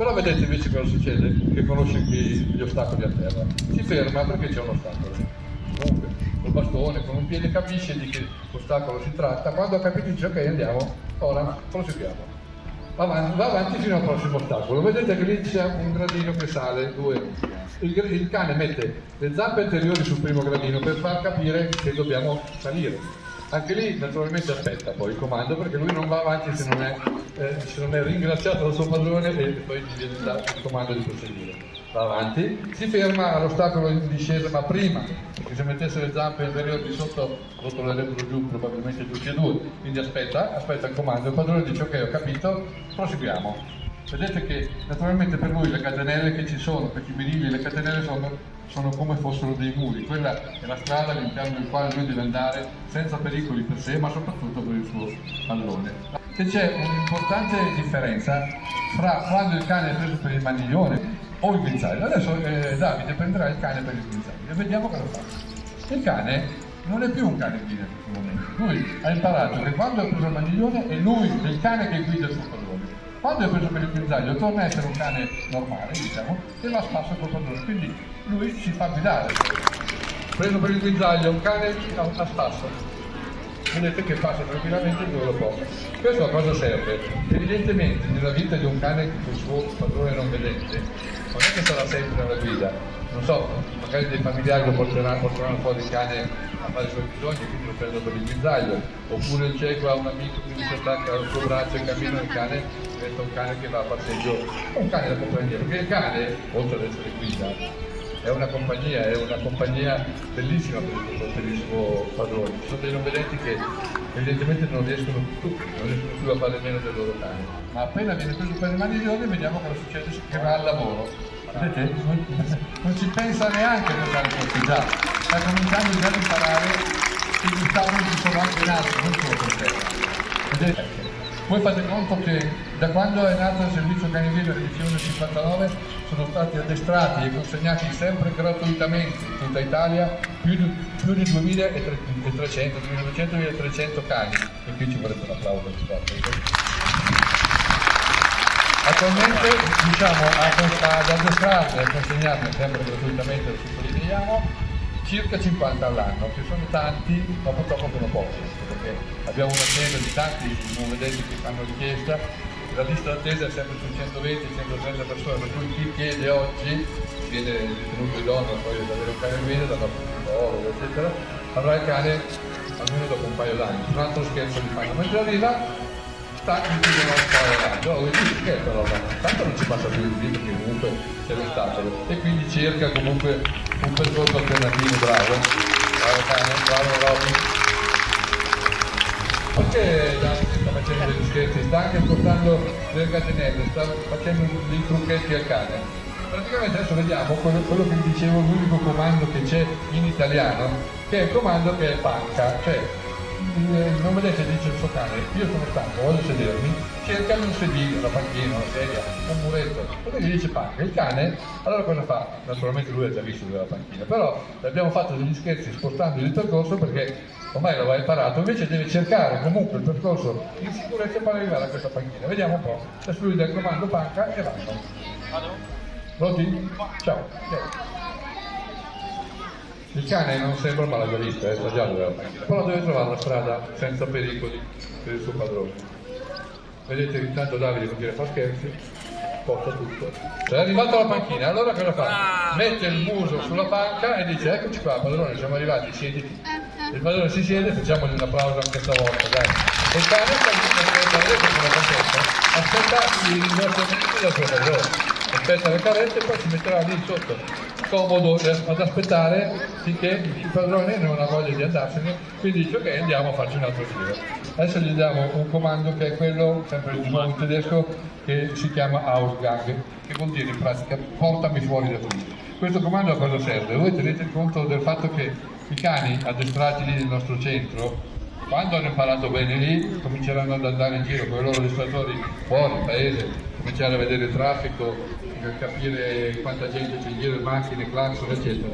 Però vedete invece cosa succede, che conosce gli ostacoli a terra. Si ferma perché c'è un ostacolo. Comunque, col bastone, con un piede capisce di che ostacolo si tratta, quando ha capito dice ok andiamo, ora proseguiamo. Va avanti, va avanti fino al prossimo ostacolo. Vedete che lì c'è un gradino che sale, due. Il, il cane mette le zampe anteriori sul primo gradino per far capire che dobbiamo salire anche lì naturalmente aspetta poi il comando perché lui non va avanti se non è, eh, se non è ringraziato dal suo padrone e poi gli viene dato il comando di proseguire. Va avanti, si ferma all'ostacolo in discesa ma prima che se mettesse le zampe inferiori di sotto rotolerebbero giù probabilmente tutti e due, quindi aspetta, aspetta il comando, il padrone dice ok ho capito, proseguiamo. Vedete che naturalmente per lui le catenelle che ci sono, per i birilli, le catenelle sono, sono, come fossero dei muri, quella è la strada all'interno del quale lui deve andare senza pericoli per sé, ma soprattutto per il suo pallone. E c'è un'importante differenza fra quando il cane è preso per il maniglione o il guinzaglio. Adesso eh, Davide prenderà il cane per il guinzaglio e vediamo cosa fa. Il cane non è più un cane guida in questo momento. Lui ha imparato che quando è preso il maniglione è lui, il cane che guida il suo pallone. Quando è preso per il guinzaglio torna a essere un cane normale, diciamo, e va a spasso col padrone, quindi lui si fa guidare. Preso per il guinzaglio, un cane a spasso, vedete che passa tranquillamente dove lo può. Questo a cosa serve? Evidentemente nella vita di un cane che il suo padrone non vedente, non è che sarà sempre alla guida, non so, magari dei familiari lo porteranno, porteranno fuori il cane a fare i suoi bisogni, quindi lo prendono per il guinzaglio, oppure il cieco ha un amico che si attacca al suo braccio e cammina il cane, diventa un cane che va a passeggio, un cane da compagnia, perché il cane, oltre ad essere guida, è una compagnia, è una compagnia bellissima per il, per il suo padrone. Ci sono dei non vedenti che evidentemente non riescono più, non riescono più a fare meno del loro cane. Ma appena viene preso per le maniglioni vediamo cosa succede che va al lavoro. Vedete? Non, ci pensa neanche a andare a già. Sta cominciando già ad imparare che gli ostacoli ci sono anche in alto, non solo per terra. Vedete? Voi fate conto che da quando è nato il servizio Canivino edizione 59 sono stati addestrati e consegnati sempre gratuitamente in tutta Italia più di, più di 2300, 2200, 1300 cani e qui ci vorrebbe un applauso Attualmente diciamo ad addestrarli e consegnarli sempre gratuitamente, lo sottolineiamo, circa 50 all'anno, che sono tanti, ma purtroppo sono pochi, perché abbiamo un'azienda di tanti non vedete che fanno richiesta, la lista d'attesa è sempre su 120-130 persone, per cui chi chiede oggi viene ritenuto idoneo poi ad avere un cane guida dal nostro psicologo, eccetera, avrà il cane almeno dopo un paio d'anni. Un altro scherzo di fanno, mentre arriva sta devono stare avanti. No, dire che però tanto non ci passa più il video perché comunque c'è l'ostacolo e quindi cerca comunque un percorso alternativo, bravo. Bravo cane, bravo Robby. Perché Dante sta facendo degli scherzi, sta anche portando delle catenelle, sta facendo dei trucchetti al cane. Praticamente adesso vediamo quello, quello che dicevo, l'unico comando che c'è in italiano, che è il comando che è panca, cioè non vedete dice il suo cane, io sono stanco, voglio sedermi, cerca un sedile, una panchina, una sedia, un muretto, poi gli dice panca, il cane, allora cosa fa? Naturalmente lui ha già visto della panchina, però abbiamo fatto degli scherzi spostando il percorso perché ormai l'aveva imparato, invece deve cercare comunque il percorso in sicurezza per arrivare a questa panchina. Vediamo un po', adesso lui dà il comando panca e vanno. Vado? Pronti? Ciao. Il cane non sembra malagarista, è stagiato della macchina, però deve trovare la strada senza pericoli per il suo padrone. Vedete intanto Davide continua a fare scherzi, porta tutto. Cioè, è arrivato alla panchina, allora cosa fa? Mette il muso sulla panca e dice eccoci qua padrone, siamo arrivati, siediti. Il padrone si siede, facciamogli un applauso anche stavolta, dai. E il cane sta aspetta i ringraziamenti del suo padrone aspetta le carrette e poi si metterà lì sotto comodo ad aspettare finché il padrone non ha voglia di andarsene quindi dice ok andiamo a farci un altro giro adesso gli diamo un comando che è quello sempre in tedesco che si chiama Ausgang che vuol dire in pratica portami fuori da qui questo comando a cosa serve? voi tenete conto del fatto che i cani addestrati lì nel nostro centro quando hanno imparato bene lì cominceranno ad andare in giro con i loro addestratori fuori, paese, cominciare a vedere il traffico, capire quanta gente c'è in giro, macchine, clacson, eccetera.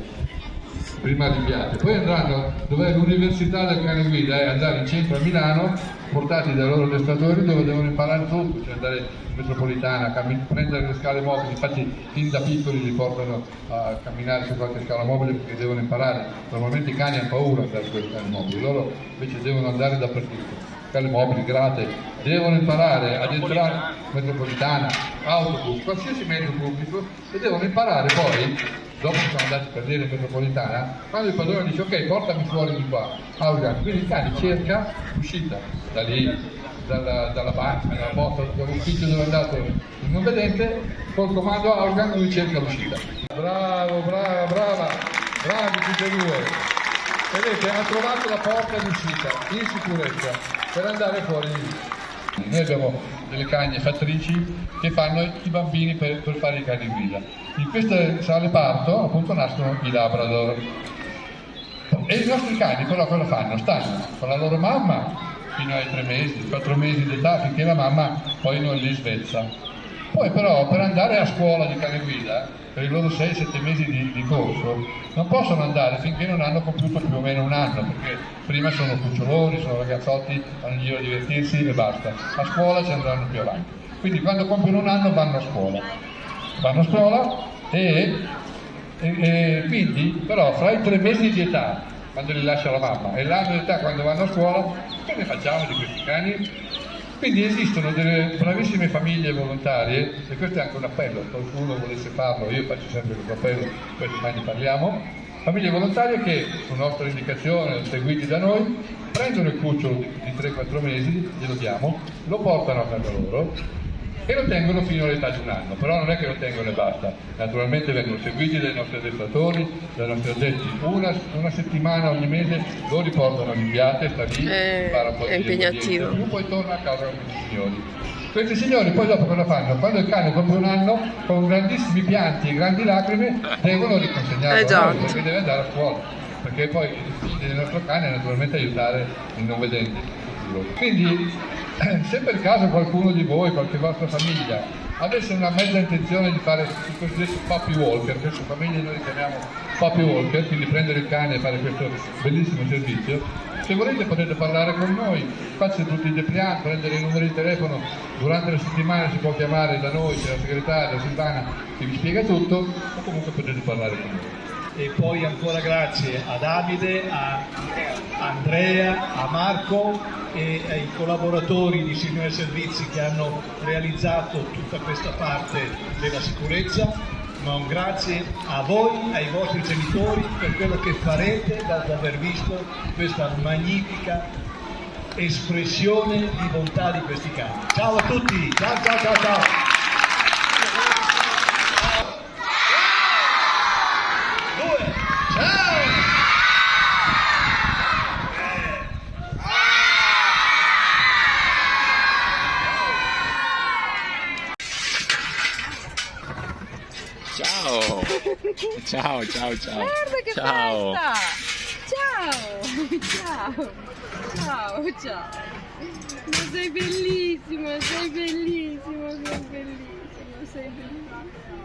prima rinviati, poi andranno dove l'università del cane guida, è andare in centro a Milano, portati dai loro addestratori dove devono imparare tutto, cioè andare in metropolitana, prendere le scale mobili, infatti fin da piccoli li portano a camminare su qualche scala mobile perché devono imparare, normalmente i cani hanno paura di andare sulle scale mobili, loro invece devono andare dappertutto. Scale mobili, grate, devono imparare ad entrare metropolitana, autobus, qualsiasi mezzo pubblico e devono imparare poi, dopo che sono andati per dire metropolitana, quando il padrone dice ok portami fuori di qua, Augan, quindi il cane cerca l'uscita da lì, dalla, dalla banca, dalla porta, dall'ufficio dove è andato il non vedente, col comando Augan lui cerca l'uscita. Bravo, brava, brava, bravi tutti e due. Vedete, ha trovato la porta d'uscita in sicurezza per andare fuori di lì. Noi abbiamo delle cagne fattrici che fanno i bambini per, per fare i cani guida. In queste sale parto appunto nascono i Labrador. E i nostri cani però cosa fanno? Stanno con la loro mamma fino ai tre mesi, quattro mesi d'età finché la mamma poi non li svezza. Poi però per andare a scuola di cane guida, per i loro 6-7 mesi di, di, corso, non possono andare finché non hanno compiuto più o meno un anno, perché prima sono cuccioloni, sono ragazzotti, vanno in giro a divertirsi e basta. A scuola ci andranno più avanti. Quindi quando compiono un anno vanno a scuola. Vanno a scuola e, e, e quindi però fra i tre mesi di età, quando li lascia la mamma, e l'anno di età quando vanno a scuola, che ne facciamo di questi cani? Quindi esistono delle bravissime famiglie volontarie, e questo è anche un appello, qualcuno volesse farlo, io faccio sempre questo appello, poi domani ne parliamo, famiglie volontarie che, su nostra indicazione, seguiti da noi, prendono il cucciolo di 3-4 mesi, glielo diamo, lo portano a casa loro e lo tengono fino all'età di un anno, però non è che lo tengono e basta, naturalmente vengono seguiti dai nostri addestratori, dai nostri addetti, una, una settimana ogni mese lo riportano all'inviate, sta lì, Eh, impara un po' è di impegnativo. lingue, poi torna a casa con questi signori. Questi signori poi dopo cosa fanno? Quando il cane compie un anno, con grandissimi pianti e grandi lacrime, devono riconsegnarlo a Esatto. noi, perché deve andare a scuola, perché poi il nostro cane è naturalmente aiutare il non vedente. Quindi, se per caso qualcuno di voi, qualche vostra famiglia, avesse una mezza intenzione di fare il cosiddetto puppy walker, queste famiglie noi li chiamiamo puppy walker, quindi prendere il cane e fare questo bellissimo servizio, se volete potete parlare con noi, c'è tutti i depliant, prendere i numeri di telefono, durante la settimana si può chiamare da noi, c'è la segretaria Silvana che vi spiega tutto, o comunque potete parlare con noi. E poi ancora grazie a Davide, a Andrea, a Marco e ai collaboratori di Signore Servizi che hanno realizzato tutta questa parte della sicurezza, ma un grazie a voi, ai vostri genitori per quello che farete dopo aver visto questa magnifica espressione di bontà di questi cani. Ciao a tutti, ciao ciao ciao ciao! Due, ciao! Ciao! Ciao, ciao! Guarda che ciao! festa! Ciao! Ciao! Ciao, ciao! Ma sei bellissimo, sei bellissimo, sei bellissimo, sei bellissimo.